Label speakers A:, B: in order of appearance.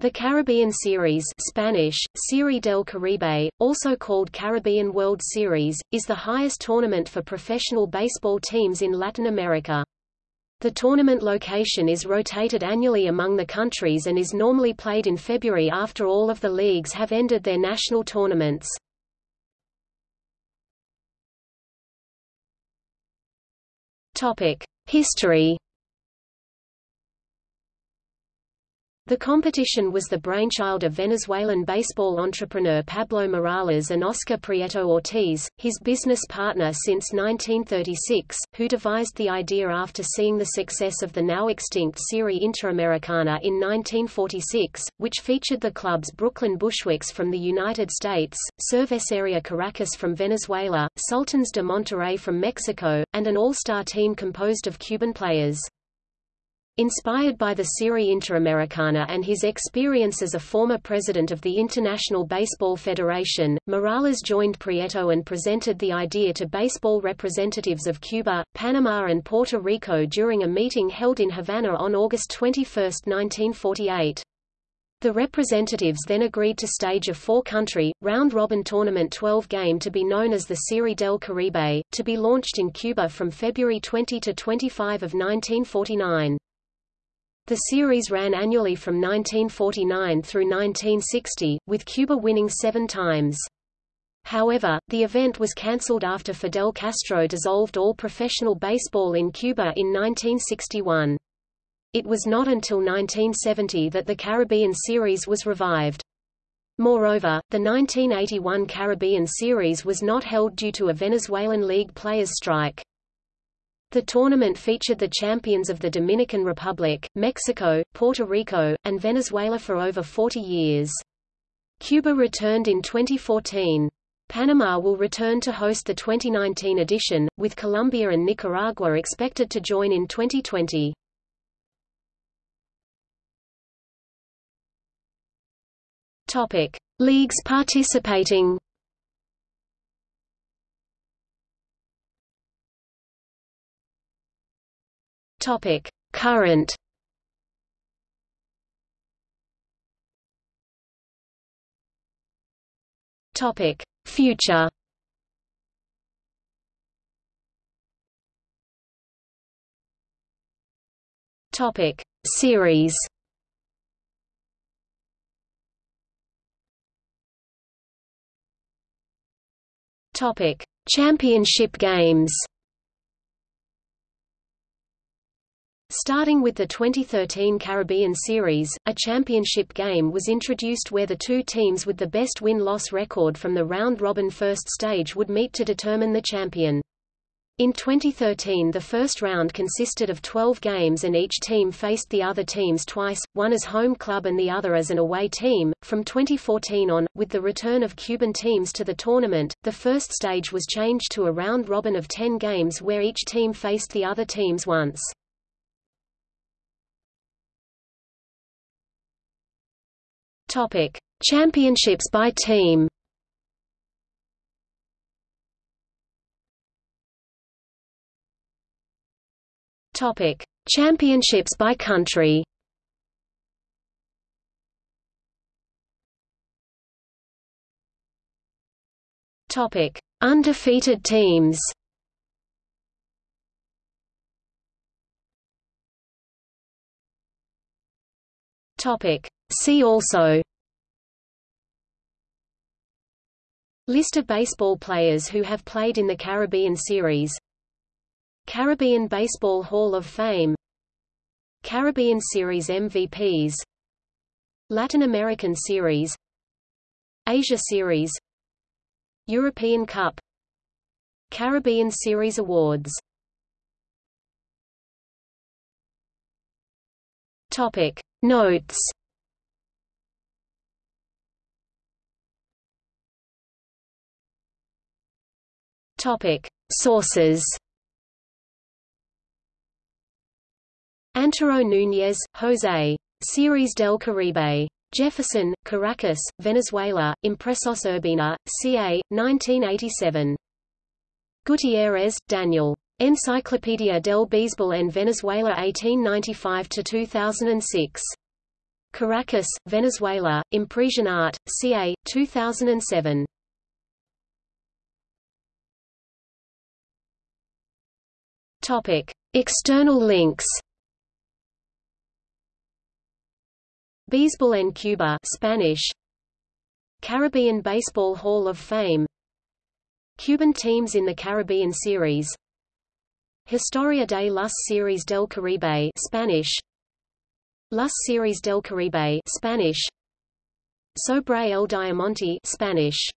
A: The Caribbean Series Spanish, Serie del Caribe, also called Caribbean World Series, is the highest tournament for professional baseball teams in Latin America. The tournament location is rotated annually among the countries and is normally played in February after all of the leagues have ended their national tournaments. History The competition was the brainchild of Venezuelan baseball entrepreneur Pablo Morales and Oscar Prieto Ortiz, his business partner since 1936, who devised the idea after seeing the success of the now extinct Serie Interamericana in 1946, which featured the clubs Brooklyn Bushwicks from the United States, Cerveceria Caracas from Venezuela, Sultans de Monterrey from Mexico, and an all-star team composed of Cuban players. Inspired by the Serie Interamericana and his experience as a former president of the International Baseball Federation, Morales joined Prieto and presented the idea to baseball representatives of Cuba, Panama and Puerto Rico during a meeting held in Havana on August 21, 1948. The representatives then agreed to stage a four-country, round-robin tournament 12-game to be known as the Serie del Caribe, to be launched in Cuba from February 20 to 25 of 1949. The series ran annually from 1949 through 1960, with Cuba winning seven times. However, the event was cancelled after Fidel Castro dissolved all professional baseball in Cuba in 1961. It was not until 1970 that the Caribbean Series was revived. Moreover, the 1981 Caribbean Series was not held due to a Venezuelan League players' strike. The tournament featured the champions of the Dominican Republic, Mexico, Puerto Rico, and Venezuela for over 40 years. Cuba returned in 2014. Panama will return to host the 2019 edition, with Colombia and Nicaragua expected to join in 2020. Topic: Leagues participating. Topic: Current. Topic: Future. Topic: Series. Topic: Championship games. Starting with the 2013 Caribbean Series, a championship game was introduced where the two teams with the best win-loss record from the round-robin first stage would meet to determine the champion. In 2013 the first round consisted of 12 games and each team faced the other teams twice, one as home club and the other as an away team. From 2014 on, with the return of Cuban teams to the tournament, the first stage was changed to a round robin of 10 games where each team faced the other teams once. Topic: Championships by team. Topic: Championships by country. Topic: Undefeated teams. Topic: See also List of baseball players who have played in the Caribbean Series Caribbean Baseball Hall of Fame Caribbean Series MVPs Latin American Series Asia Series European Cup Caribbean Series Awards Topic. Notes Topic: Sources. Antero Núñez, José. Series del Caribe. Jefferson, Caracas, Venezuela, Impresos Urbina, ca. 1987. Gutierrez, Daniel. Enciclopedia del Béisbol en Venezuela 1895–2006. Caracas, Venezuela, Impresión Art, CA, 2007. Topic. External links. Baseball en Cuba Spanish. Caribbean Baseball Hall of Fame. Cuban teams in the Caribbean Series. Historia de las Series del Caribe Spanish. Las Series del Caribe Spanish. Sobre el Diamante Spanish